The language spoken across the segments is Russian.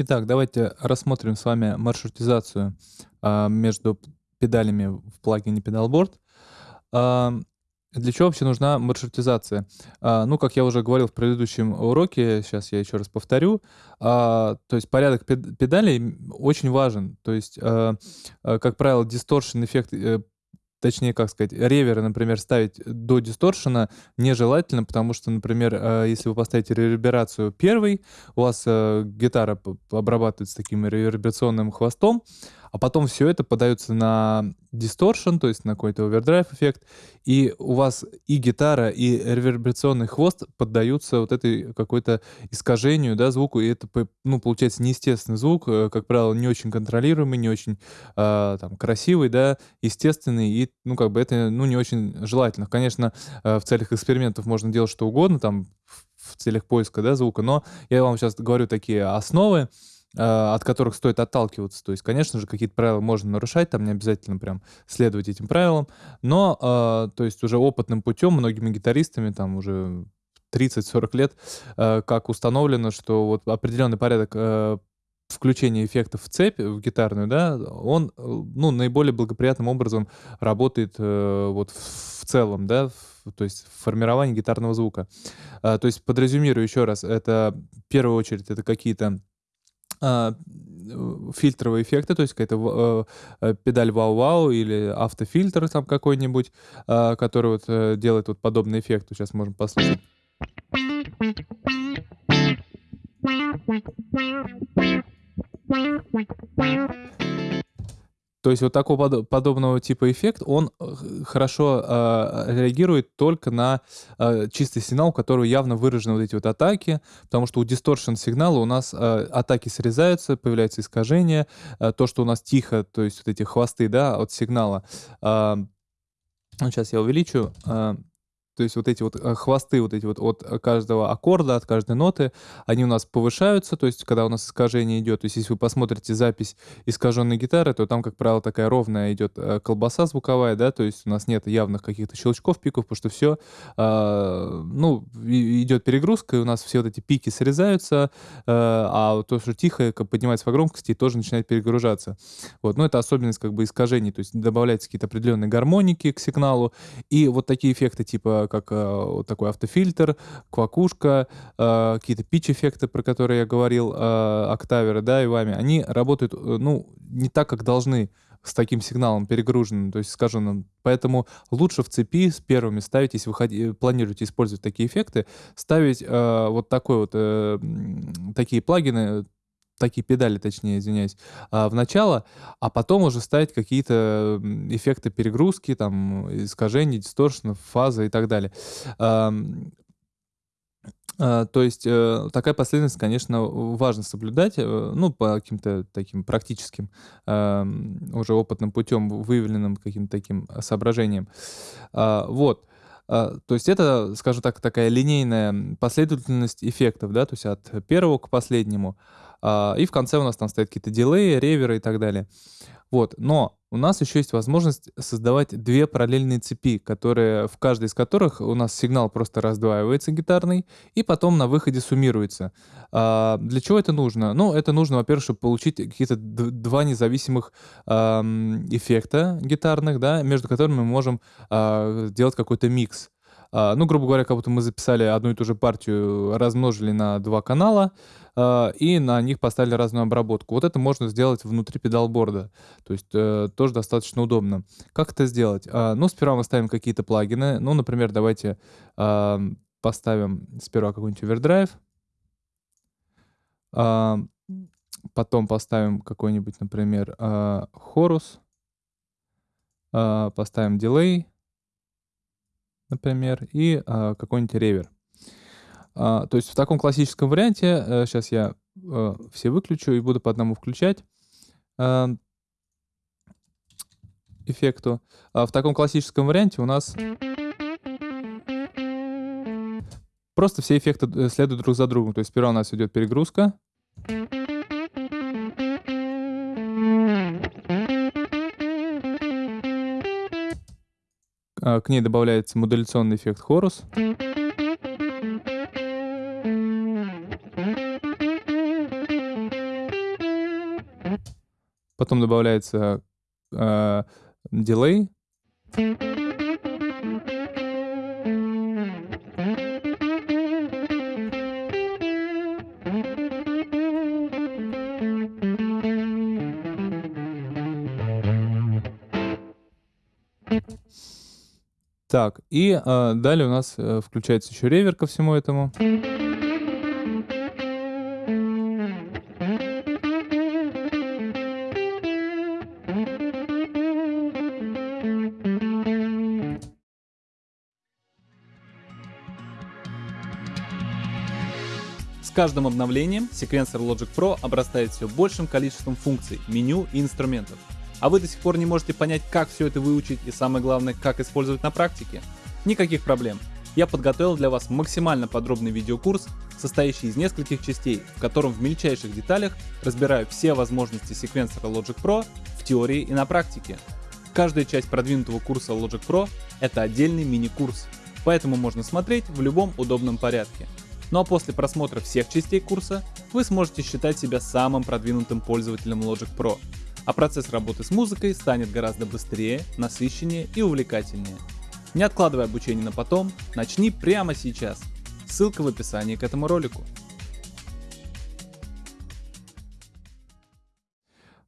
Итак, давайте рассмотрим с вами маршрутизацию а, между педалями в плагине Pedalboard. А, для чего вообще нужна маршрутизация? А, ну, как я уже говорил в предыдущем уроке, сейчас я еще раз повторю, а, то есть порядок педалей очень важен. То есть, а, а, как правило, дисторшн эффект э, точнее, как сказать, реверы, например, ставить до дисторшена нежелательно, потому что, например, э, если вы поставите реверберацию первой, у вас э, гитара обрабатывается таким реверберационным хвостом, а потом все это подается на дисторшн, то есть на какой-то овердрайв эффект, и у вас и гитара, и реверберационный хвост поддаются вот этой какой-то искажению, да, звуку, и это, ну, получается неестественный звук, э, как правило, не очень контролируемый, не очень э, там красивый, да, естественный, и, ну, как бы это, ну, не очень желательно. Конечно, э, в целях экспериментов можно делать что угодно, там, в целях поиска, да, звука, но я вам сейчас говорю такие основы, от которых стоит отталкиваться. То есть, конечно же, какие-то правила можно нарушать, там не обязательно прям следовать этим правилам, но, э, то есть, уже опытным путем, многими гитаристами, там уже 30-40 лет, э, как установлено, что вот определенный порядок э, включения эффектов в цепь, в гитарную, да, он, ну, наиболее благоприятным образом работает э, вот в целом, да, в, то есть формирование гитарного звука. А, то есть подрезюмирую еще раз, это в первую очередь это какие-то а, фильтровые эффекты, то есть какая-то э, э, педаль вау-вау или автофильтр там какой-нибудь, э, который вот э, делает вот подобный эффект. Сейчас можем послушать. То есть вот такого подобного типа эффект, он э, хорошо э, реагирует только на э, чистый сигнал, у которого явно выражены вот эти вот атаки, потому что у дисторшн сигнала у нас э, атаки срезаются, появляются искажения, э, то, что у нас тихо, то есть вот эти хвосты, да, от сигнала. Э, сейчас я увеличу. Э, то есть вот эти вот э, хвосты вот эти вот от каждого аккорда, от каждой ноты, они у нас повышаются, то есть когда у нас искажение идет. То есть если вы посмотрите запись искаженной гитары, то там, как правило, такая ровная идет э, колбаса звуковая, да, то есть у нас нет явных каких-то щелчков, пиков, потому что все, э, ну, идет перегрузка, и у нас все вот эти пики срезаются, э, а то, что тихо поднимается по громкости, тоже начинает перегружаться. Вот, но это особенность как бы искажений, то есть добавляются какие-то определенные гармоники к сигналу, и вот такие эффекты типа как э, вот такой автофильтр, квакушка, э, какие-то пич-эффекты, про которые я говорил, э, октаверы, да, и вами, они работают, ну, не так, как должны с таким сигналом перегруженным, то есть скажем, поэтому лучше в цепи с первыми ставить, если вы планируете использовать такие эффекты, ставить э, вот такой вот э, такие плагины такие педали, точнее, извиняюсь, а, в начало, а потом уже ставить какие-то эффекты перегрузки, там, искажений, дисторшенов, фазы и так далее. А, а, то есть э, такая последовательность, конечно, важно соблюдать, э, ну, по каким-то таким практическим, уже опытным путем, выявленным каким-то таким соображениям. Вот. То есть это, скажем так, такая линейная последовательность эффектов, да, то есть от первого к последнему. А, и в конце у нас там стоят какие-то дилеи, реверы и так далее. Вот, но у нас еще есть возможность создавать две параллельные цепи, которые, в каждой из которых у нас сигнал просто раздваивается гитарный, и потом на выходе суммируется. А, для чего это нужно? Ну, это нужно, во-первых, чтобы получить какие-то два независимых а, эффекта гитарных, да, между которыми мы можем а, сделать какой-то микс. А, ну, грубо говоря, как будто мы записали одну и ту же партию, размножили на два канала, а, и на них поставили разную обработку. Вот это можно сделать внутри педалборда. То есть э, тоже достаточно удобно. Как это сделать? А, ну, сперва мы ставим какие-то плагины. Ну, например, давайте поставим сперва какой-нибудь овердрайв. Потом поставим какой-нибудь, например, хорус. Поставим дилей например, и а, какой-нибудь ревер. А, то есть в таком классическом варианте, а, сейчас я а, все выключу и буду по одному включать а, эффекту. А в таком классическом варианте у нас просто все эффекты э, следуют друг за другом. То есть сперва у нас идет перегрузка, А, к ней добавляется модуляционный эффект хорус. Потом добавляется э, дилей, Так, и э, далее у нас э, включается еще ревер ко всему этому. С каждым обновлением секвенсор Logic Pro обрастает все большим количеством функций, меню и инструментов а вы до сих пор не можете понять, как все это выучить и самое главное, как использовать на практике? Никаких проблем. Я подготовил для вас максимально подробный видеокурс, состоящий из нескольких частей, в котором в мельчайших деталях разбираю все возможности секвенсора Logic Pro в теории и на практике. Каждая часть продвинутого курса Logic Pro — это отдельный мини-курс, поэтому можно смотреть в любом удобном порядке. Ну а после просмотра всех частей курса вы сможете считать себя самым продвинутым пользователем Logic Pro — а процесс работы с музыкой станет гораздо быстрее, насыщеннее и увлекательнее. Не откладывай обучение на потом, начни прямо сейчас. Ссылка в описании к этому ролику.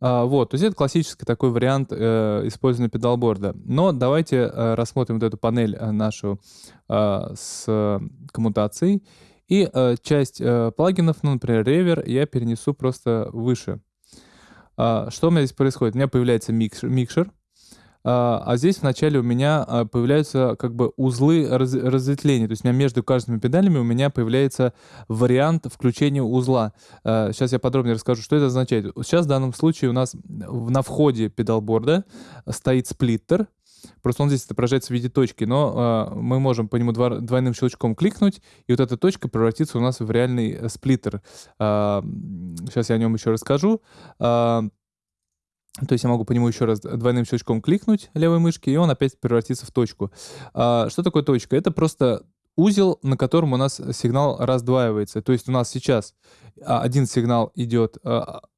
А, вот, то есть это классический такой вариант э, использования педалборда. Но давайте э, рассмотрим вот эту панель э, нашу э, с коммутацией. И э, часть э, плагинов, ну, например, ревер, я перенесу просто выше. А, что у меня здесь происходит? У меня появляется микшер, а, а здесь вначале у меня а, появляются как бы узлы раз, разветвления. То есть у меня между каждыми педалями у меня появляется вариант включения узла. Сейчас я подробнее расскажу, что это означает. Сейчас в данном случае у нас на входе педалборда стоит сплиттер, Просто он здесь отображается в виде точки, но э, мы можем по нему двойным щелчком кликнуть, и вот эта точка превратится у нас в реальный э, сплиттер. Э, сейчас я о нем еще расскажу. Э, то есть я могу по нему еще раз двойным щелчком кликнуть левой мышки, и он опять превратится в точку. А, что такое точка? Это просто узел, на котором у нас сигнал раздваивается. То есть у нас сейчас один сигнал идет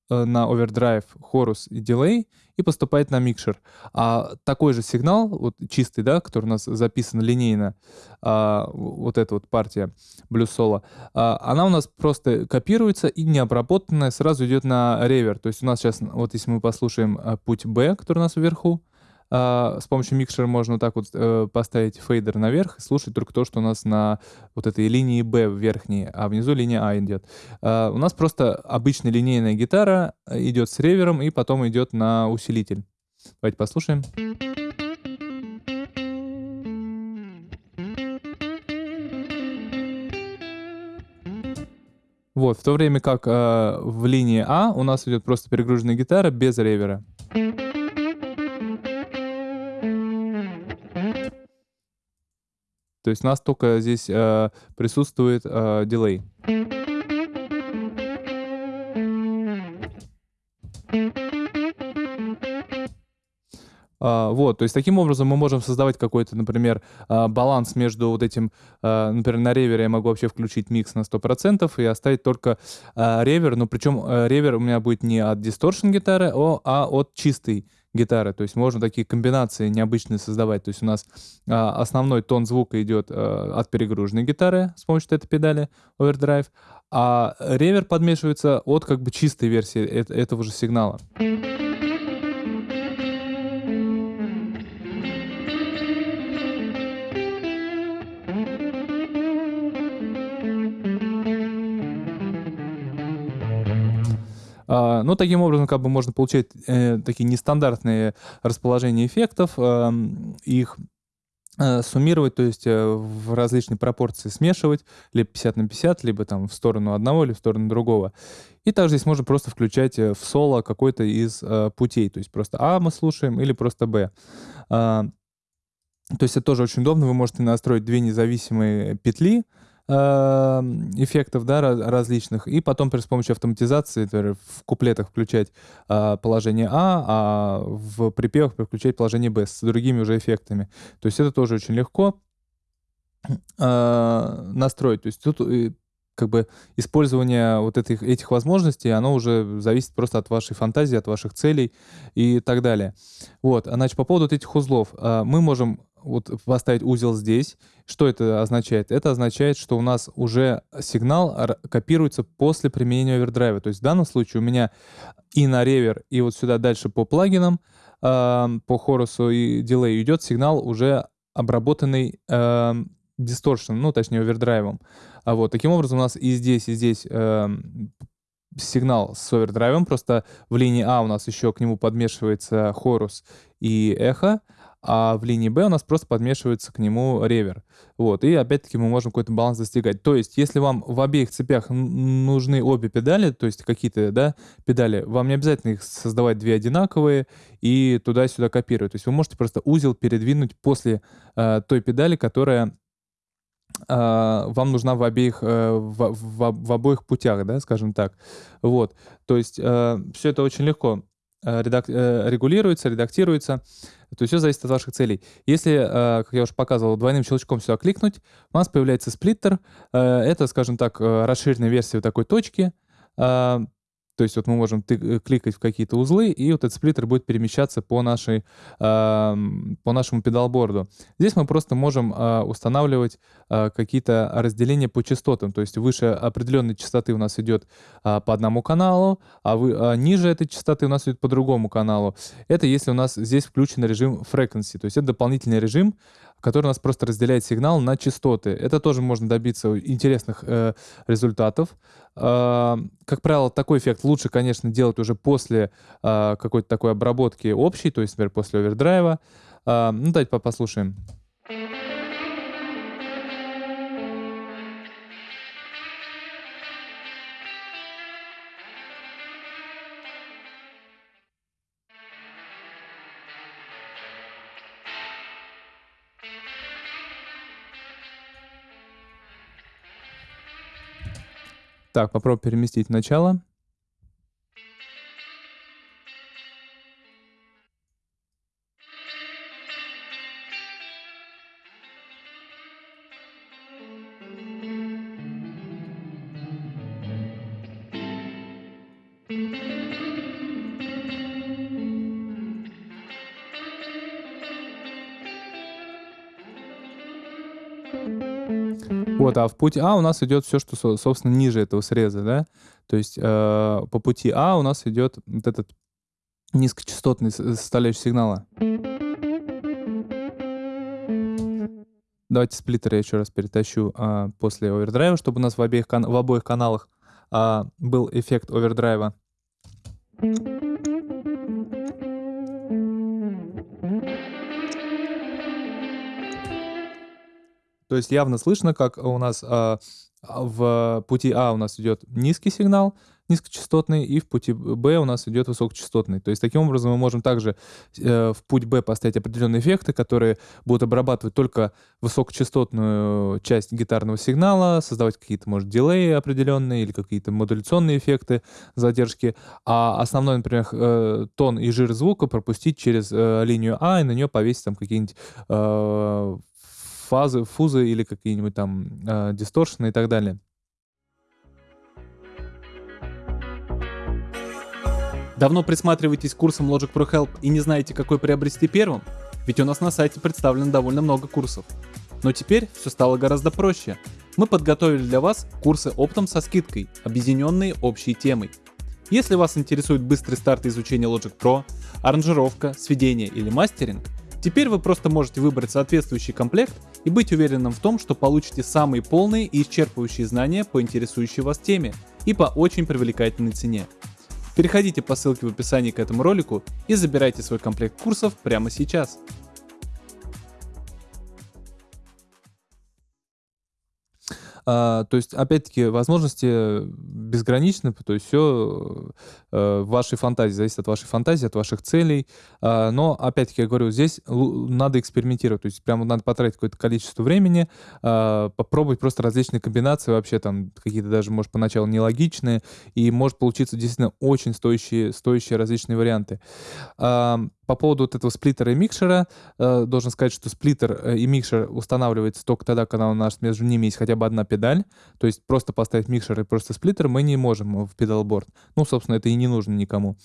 на овердрайв, chorus и дилей и поступает на микшер. А такой же сигнал, вот чистый, да, который у нас записан линейно, а, вот эта вот партия соло, а, она у нас просто копируется и необработанная сразу идет на reverb. То есть у нас сейчас, вот если мы послушаем э, путь B, который у нас вверху, а, с помощью микшера можно вот так вот э, поставить фейдер наверх и слушать только то, что у нас на вот этой линии B верхней, а внизу линия А идет. А, у нас просто обычная линейная гитара э, идет с ревером и потом идет на усилитель. Давайте послушаем. Вот, в то время как э, в линии А у нас идет просто перегруженная гитара без ревера. То есть у нас только здесь э, присутствует э, дилей. Uh, вот, то есть таким образом мы можем создавать какой-то, например, uh, баланс между вот этим, uh, например, на ревере я могу вообще включить микс на 100% и оставить только ревер, но причем ревер у меня будет не от дисторшн гитары, а от чистой гитары. То есть можно такие комбинации необычные создавать. То есть у нас а, основной тон звука идет а, от перегруженной гитары с помощью этой педали overdrive, а ревер подмешивается от как бы чистой версии э этого же сигнала. Ну, таким образом, как бы можно получать э, такие нестандартные расположения эффектов, э, их суммировать, то есть э, в различные пропорции смешивать, либо 50 на 50, либо там в сторону одного, или в сторону другого. И также здесь можно просто включать э, в соло какой-то из э, путей, то есть просто А мы слушаем или просто Б. Э, то есть это тоже очень удобно, вы можете настроить две независимые петли, эффектов да, различных, и потом с помощью автоматизации например, в куплетах включать а, положение А, а в припевах переключать положение Б с другими уже эффектами. То есть это тоже очень легко а, настроить. То есть тут как бы использование вот этих, этих возможностей, оно уже зависит просто от вашей фантазии, от ваших целей и так далее. Вот, значит, по поводу вот этих узлов. А, мы можем вот поставить узел здесь. Что это означает? Это означает, что у нас уже сигнал копируется после применения овердрайва. То есть в данном случае у меня и на ревер, и вот сюда дальше по плагинам, по хорусу и дилей идет сигнал уже обработанный дисторшн, ну, точнее, овердрайвом. А вот таким образом у нас и здесь, и здесь э, сигнал с овердрайвом, просто в линии А у нас еще к нему подмешивается хорус и эхо, а в линии B у нас просто подмешивается к нему ревер. Вот, и опять-таки мы можем какой-то баланс достигать. То есть, если вам в обеих цепях нужны обе педали, то есть какие-то, да, педали, вам не обязательно их создавать две одинаковые и туда-сюда копировать. То есть вы можете просто узел передвинуть после э, той педали, которая а, вам нужна в обеих, э, в, в, в обоих путях, да, скажем так. Вот, то есть э, все это очень легко э, редак, регулируется, редактируется. То есть все зависит от ваших целей. Если, как я уже показывал, двойным щелчком сюда кликнуть, у нас появляется сплиттер. Это, скажем так, расширенная версия такой точки. То есть вот мы можем э, кликать в какие-то узлы, и вот этот сплиттер будет перемещаться по, нашей, э, по нашему педалборду. Здесь мы просто можем э, устанавливать э, какие-то разделения по частотам. То есть выше определенной частоты у нас идет э, по одному каналу, а, вы, а ниже этой частоты у нас идет по другому каналу. Это если у нас здесь включен режим frequency. То есть это дополнительный режим, который у нас просто разделяет сигнал на частоты. Это тоже можно добиться интересных э, результатов. Э, как правило, такой эффект лучше, конечно, делать уже после э, какой-то такой обработки общей, то есть, например, после овердрайва. Э, ну, давайте послушаем. Так, попробуй переместить начало. Вот, а в путь А у нас идет все, что, собственно, ниже этого среза, да? То есть э, по пути А у нас идет вот этот низкочастотный составляющий сигнала. Давайте сплиттер я еще раз перетащу а, после овердрайва, чтобы у нас в, обеих, в обоих каналах а, был эффект овердрайва. То есть явно слышно, как у нас а, в пути А у нас идет низкий сигнал, низкочастотный, и в пути Б у нас идет высокочастотный. То есть таким образом мы можем также э, в путь Б поставить определенные эффекты, которые будут обрабатывать только высокочастотную часть гитарного сигнала, создавать какие-то, может, дилеи определенные или какие-то модуляционные эффекты, задержки, а основной, например, э, тон и жир звука пропустить через э, линию А и на нее повесить там какие-нибудь э, фазы, фузы или какие-нибудь там э, дисторшены и так далее. Давно присматриваетесь к курсам Logic Pro Help и не знаете, какой приобрести первым? Ведь у нас на сайте представлено довольно много курсов. Но теперь все стало гораздо проще. Мы подготовили для вас курсы оптом со скидкой, объединенные общей темой. Если вас интересует быстрый старт изучения Logic Pro, аранжировка, сведение или мастеринг, теперь вы просто можете выбрать соответствующий комплект и быть уверенным в том, что получите самые полные и исчерпывающие знания по интересующей вас теме и по очень привлекательной цене. Переходите по ссылке в описании к этому ролику и забирайте свой комплект курсов прямо сейчас. А, то есть, опять-таки, возможности безгранично, то есть все э, в вашей фантазии, зависит от вашей фантазии, от ваших целей. Э, но, опять-таки, я говорю, здесь надо экспериментировать, то есть прямо надо потратить какое-то количество времени, э, попробовать просто различные комбинации, вообще там какие-то даже, может, поначалу нелогичные, и может получиться действительно очень стоящие, стоящие различные варианты. Э, по поводу вот этого сплиттера и микшера, э, должен сказать, что сплиттер э, и микшер устанавливается только тогда, когда у нас между ними есть хотя бы одна педаль. То есть просто поставить микшер и просто сплиттер мы не можем в педалборд. Ну, собственно, это и не нужно никому.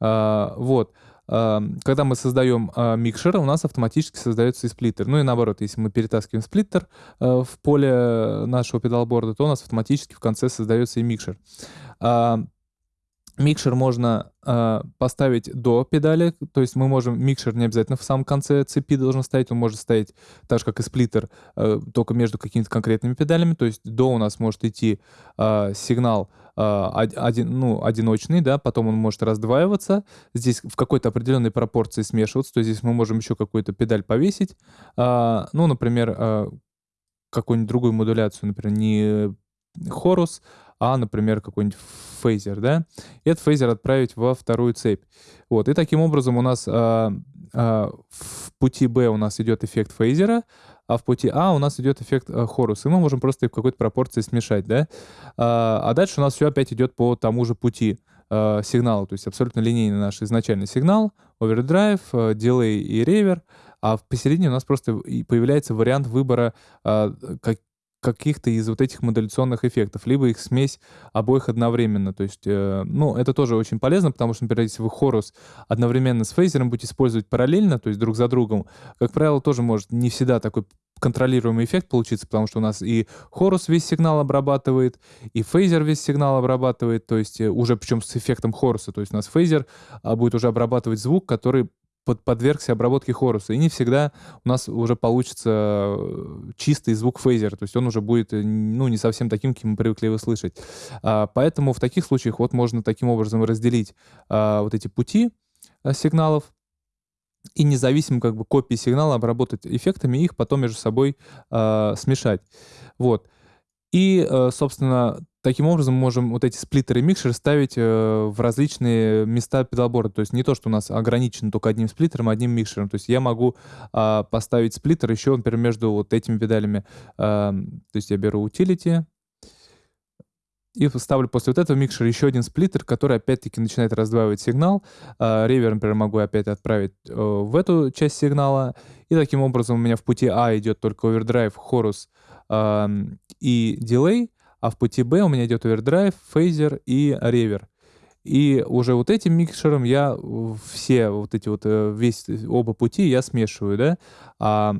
А, вот. А, когда мы создаем а, микшер, у нас автоматически создается и сплиттер. Ну и наоборот, если мы перетаскиваем сплиттер а, в поле нашего педалборда, то у нас автоматически в конце создается и микшер. Микшер можно э, поставить до педали, то есть мы можем, микшер не обязательно в самом конце цепи должен стоять, он может стоять так же, как и сплиттер, э, только между какими-то конкретными педалями, то есть до у нас может идти э, сигнал э, один, ну, одиночный, да, потом он может раздваиваться, здесь в какой-то определенной пропорции смешиваться, то есть здесь мы можем еще какую-то педаль повесить, э, ну, например, э, какую-нибудь другую модуляцию, например, не хорус, а, например, какой-нибудь фейзер, да, и этот фейзер отправить во вторую цепь. Вот, и таким образом у нас а, а, в пути B у нас идет эффект фейзера, а в пути А у нас идет эффект а, хорус, и мы можем просто в какой-то пропорции смешать, да. А, а дальше у нас все опять идет по тому же пути а, сигнала, то есть абсолютно линейный наш изначальный сигнал, овердрайв, а, дилей и ревер, а посередине у нас просто появляется вариант выбора, а, как, каких-то из вот этих модуляционных эффектов, либо их смесь обоих одновременно. То есть, э, ну, это тоже очень полезно, потому что, например, если вы хорус одновременно с фейзером будете использовать параллельно, то есть друг за другом, как правило, тоже может не всегда такой контролируемый эффект получиться, потому что у нас и хорус весь сигнал обрабатывает, и фейзер весь сигнал обрабатывает, то есть э, уже причем с эффектом хоруса, то есть у нас фейзер а, будет уже обрабатывать звук, который под, подвергся обработке хоруса. И не всегда у нас уже получится э, чистый звук фейзера, то есть он уже будет э, ну, не совсем таким, каким мы привыкли его слышать. А, поэтому в таких случаях вот можно таким образом разделить а, вот эти пути а, сигналов, и независимо как бы копии сигнала обработать эффектами, их потом между собой э, смешать. Вот. И, собственно, Таким образом, мы можем вот эти сплиттеры и микшеры ставить э, в различные места педалборда. То есть не то, что у нас ограничено только одним сплиттером, одним микшером. То есть я могу э, поставить сплиттер еще, например, между вот этими педалями. Э, то есть я беру utility и ставлю после вот этого микшера еще один сплиттер, который опять-таки начинает раздваивать сигнал. Э, ревер, например, могу опять отправить э, в эту часть сигнала. И таким образом у меня в пути А идет только овердрайв, chorus и дилей а в пути Б у меня идет овердрайв, фейзер и reverb. И уже вот этим микшером я все вот эти вот, э, весь, оба пути я смешиваю, да, а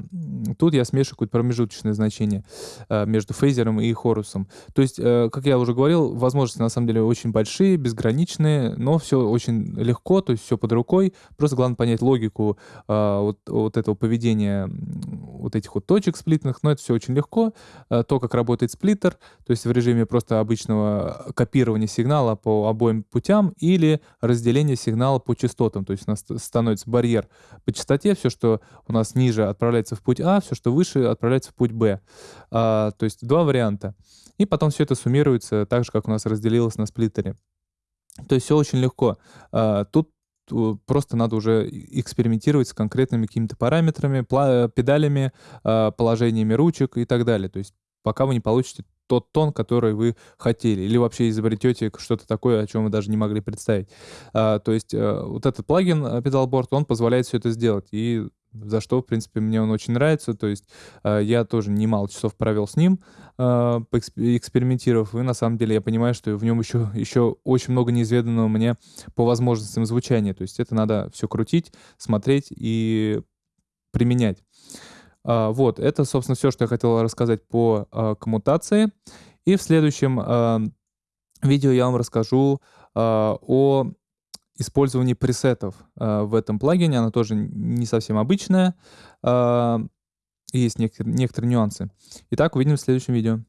тут я смешиваю какое-то промежуточное значение э, между фейзером и хорусом. То есть, э, как я уже говорил, возможности на самом деле очень большие, безграничные, но все очень легко, то есть все под рукой. Просто главное понять логику вот, вот этого поведения вот этих вот точек сплитных, но это все очень легко. То, как работает сплиттер, то есть в режиме просто обычного копирования сигнала по обоим путям, частотам или разделение сигнала по частотам. То есть у нас становится барьер по частоте, все, что у нас ниже отправляется в путь А, все, что выше отправляется в путь Б. А, то есть два варианта. И потом все это суммируется так же, как у нас разделилось на сплиттере. То есть все очень легко. А, тут просто надо уже экспериментировать с конкретными какими-то параметрами, педалями, а, положениями ручек и так далее. То есть пока вы не получите тот тон, который вы хотели, или вообще изобретете что-то такое, о чем вы даже не могли представить. А, то есть а, вот этот плагин э, Pedalboard, он позволяет все это сделать, и за что, в принципе, мне он очень нравится. То есть а, я тоже немало часов провел с ним, а, экспериментировав, и на самом деле я понимаю, что в нем еще, еще очень много неизведанного мне по возможностям звучания. То есть это надо все крутить, смотреть и применять. А, вот, это, собственно, все, что я хотел рассказать по а, коммутации. И в следующем а, видео я вам расскажу о использовании пресетов в этом плагине. Она тоже не совсем обычная. Есть некоторые, нюансы. Итак, увидимся в следующем видео.